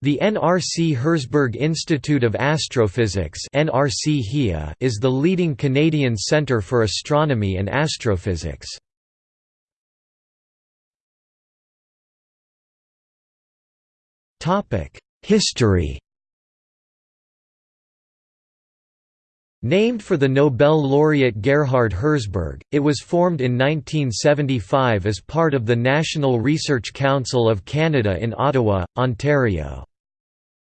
The NRC Herzberg Institute of Astrophysics (NRC is the leading Canadian centre for astronomy and astrophysics. History Named for the Nobel laureate Gerhard Herzberg, it was formed in 1975 as part of the National Research Council of Canada in Ottawa, Ontario.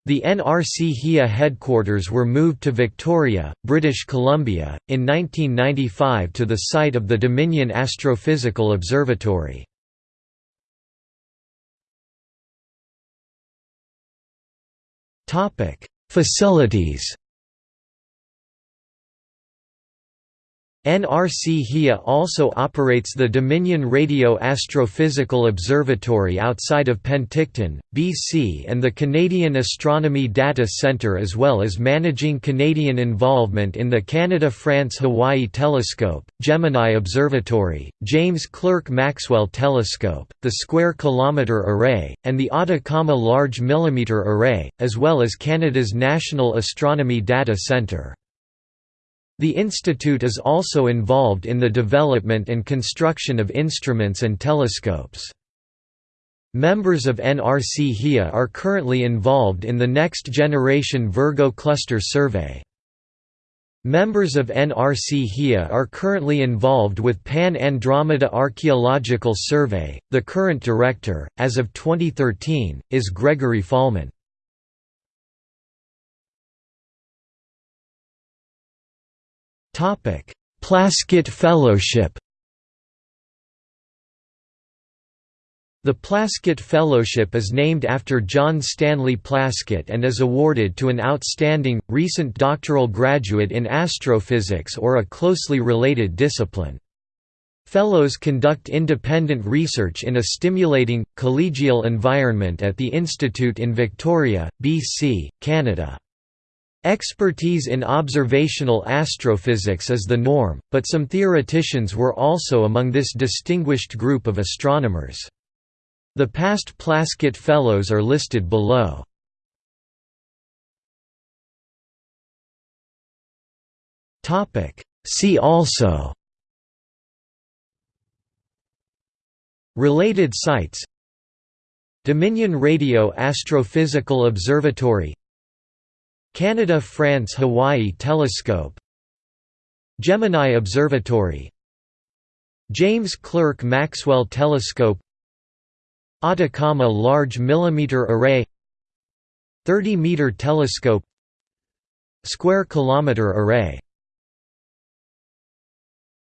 The NRC-HIA headquarters were moved to Victoria, British Columbia, in 1995 to the site of the Dominion Astrophysical Observatory. Facilities NRC-HIA also operates the Dominion Radio Astrophysical Observatory outside of Penticton, BC and the Canadian Astronomy Data Centre as well as managing Canadian involvement in the Canada-France-Hawaii Telescope, Gemini Observatory, James Clerk Maxwell Telescope, the Square Kilometre Array, and the Atacama Large Millimetre Array, as well as Canada's National Astronomy Data Centre. The institute is also involved in the development and construction of instruments and telescopes. Members of NRC-HIA are currently involved in the Next Generation Virgo Cluster Survey. Members of NRC-HIA are currently involved with Pan-Andromeda Archaeological Survey. The current director, as of 2013, is Gregory Fahlman. Topic: Plaskett Fellowship. The Plaskett Fellowship is named after John Stanley Plaskett and is awarded to an outstanding, recent doctoral graduate in astrophysics or a closely related discipline. Fellows conduct independent research in a stimulating, collegial environment at the Institute in Victoria, BC, Canada. Expertise in observational astrophysics is the norm, but some theoreticians were also among this distinguished group of astronomers. The past Plaskett Fellows are listed below. See also Related sites Dominion Radio Astrophysical Observatory Canada–France–Hawaii Telescope. Gemini Observatory. James Clerk Maxwell Telescope. Atacama Large Millimeter Array. 30-meter telescope. Square Kilometre Array